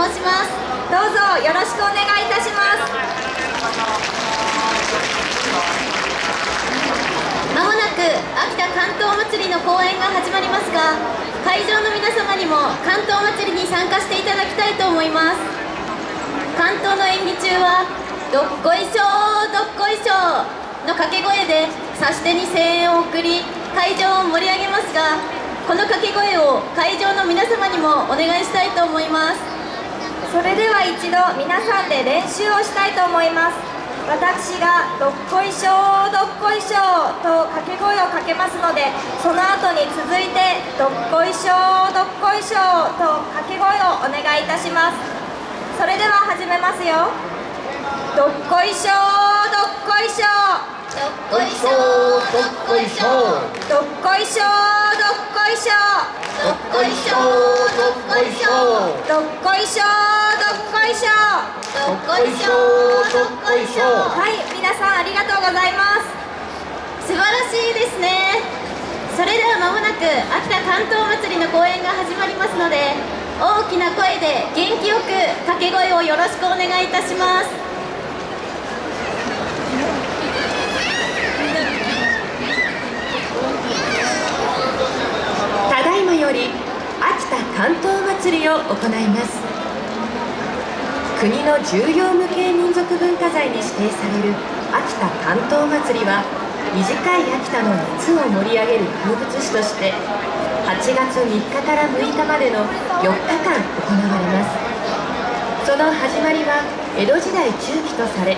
申します。どうぞよろしくお願いいたします。まもなく秋田関東祭りの公演が始まりますが会場の皆様にも関東祭りに参加していただきたいと思います。関東の演技中は「どっこいしょーどっこいしょー」の掛け声で指し手に声援を送り会場を盛り上げますがこの掛け声を会場の皆様にもお願いしたいと思います。それでは一度皆さんで練習をしたいと思います。私が「どっこいしょどっこいしょ」と掛け声をかけますのでその後に続いて「どっこいしょどっこいしょ」と掛け声をお願いいたします。それでは始めますよ。どっこいしょどっこいしょどっこいしょどっこいしょどっこいしょいしょこいしょどっこいしょどっこいしょどっこいしょどっこいしょどっこいしょどっこいしょはい皆さんありがとうございます素晴らしいですねそれではまもなく秋田関東祭りの公演が始まりますので大きな声で元気よく掛け声をよろしくお願いいたしますより秋田関東祭りを行います。国の重要無形民族文化財に指定される秋田関東祭りは短い秋田の夏を盛り上げる風物詩として8月3日から6日までの4日間行われます。その始まりは江戸時代中期とされ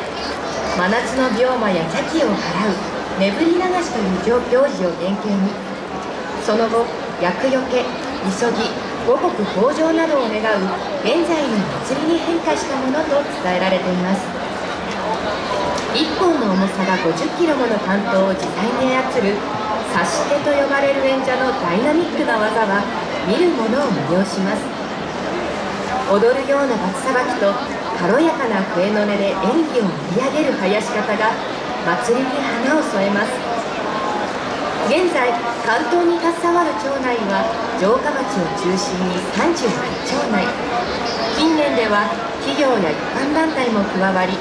真夏の病魔や邪気を払う眠り流しという行事を原型に。その後厄除け急ぎ五穀豊穣などを願う現在の祭りに変化したものと伝えられています。1本の重さが50キロもの関東を自在に操る差し手と呼ばれる演者のダイナミックな技は見る者を魅了します。踊るような罰さばきと軽やかな笛の音で演技を盛り上げる囃し方が祭りに花を添えます。現在関東に携わる町内は城下町を中心に38町内。近年では企業や一般団体も加わり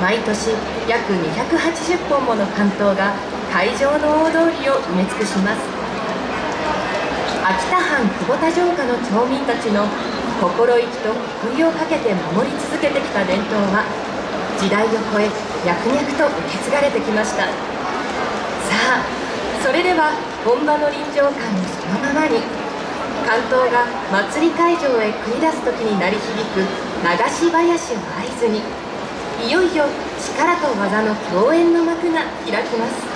毎年約280本もの関東が会場の大通りを埋め尽くします。秋田藩久保田城下の町民たちの心意気と福井をかけて守り続けてきた伝統は時代を超え脈々と受け継がれてきました。さあそれでは本場の臨場感をそのままに関東が祭り会場へ繰り出す時に鳴り響く流し囃子を合図にいよいよ力と技の共演の幕が開きます。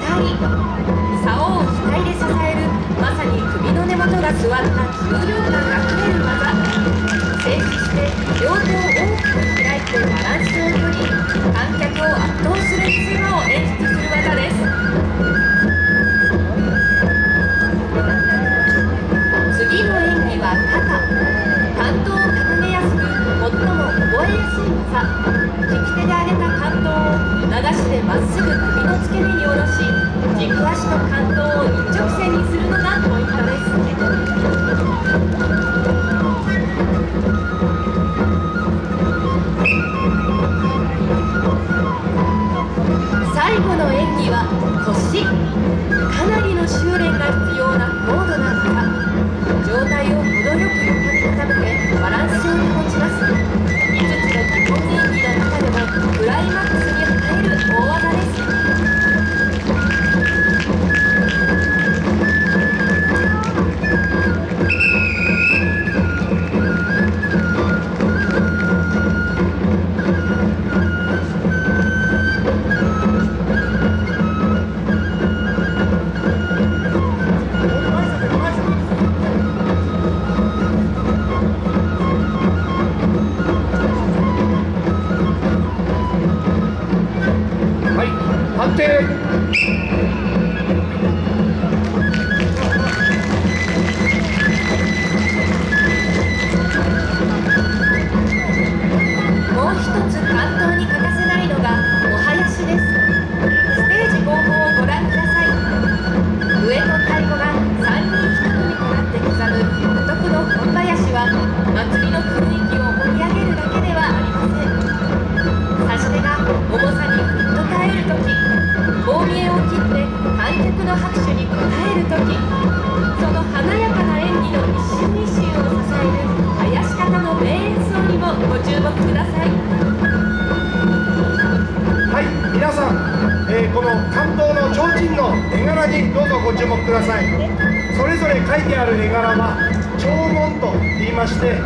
額竿を額で支えるまさに首の根元が座った重量感あふれる技。静止して両手を大きく開いてバランスを関東を一直線にするのがポイントです。にどうぞご注目ください。それぞれ書いてある絵柄は帳文と言いまして、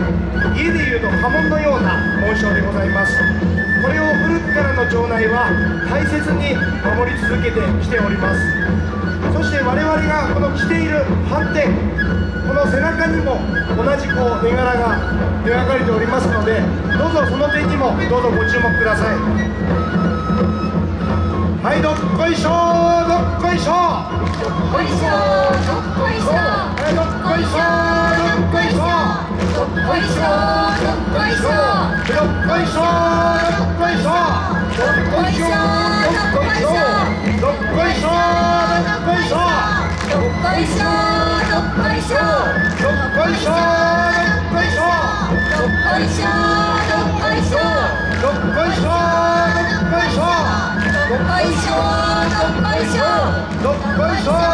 家でいうと家紋のような紋章でございます。これを古くからの町内は大切に守り続けてきております。そして我々がこの着ている斑点、この背中にも同じこう絵柄が描かれておりますので、どうぞその点にもどうぞご注目ください。はい、どっこいしょー、どっこいしょー。こいしょどっこいしょ、どっこいしょ、どっこいしょ。どっこいしょどっこいしょどっこいしょ、どっこいしょ。どっこいしょ、どっこいしょ。どっこいしょ、どっこいしょ。どっこいしょどっこいしょどっこいしょ、どっこいしょ。どっこいしょっこいしょどっこいしょどっこいしょ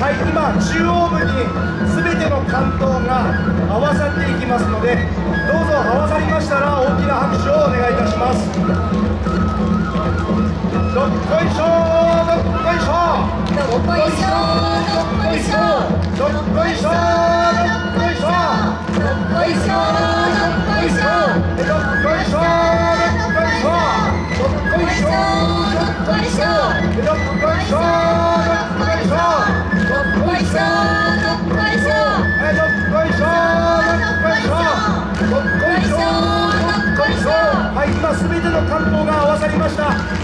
はい、今中央部に全ての関東が合わさっていきますので、どうぞ合わさりましたら大きな拍手をお願いいたします。どっこいしょ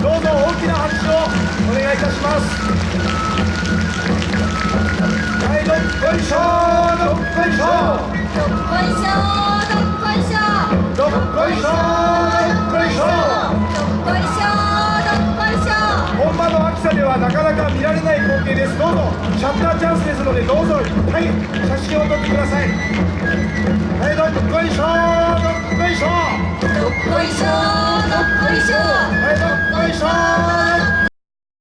どうぞ大きな拍手をお願いいたします。はい、どっこいしょー、どっこいしょー。どっこいしょどっこいしょどっこいしょられない光景です。どうぞ。シャッターチャンスですのでどうぞ。はい。写真を撮ってください。はいどっこいしょどっこいしょどっこいしょどっこいしょはいどっこいしょ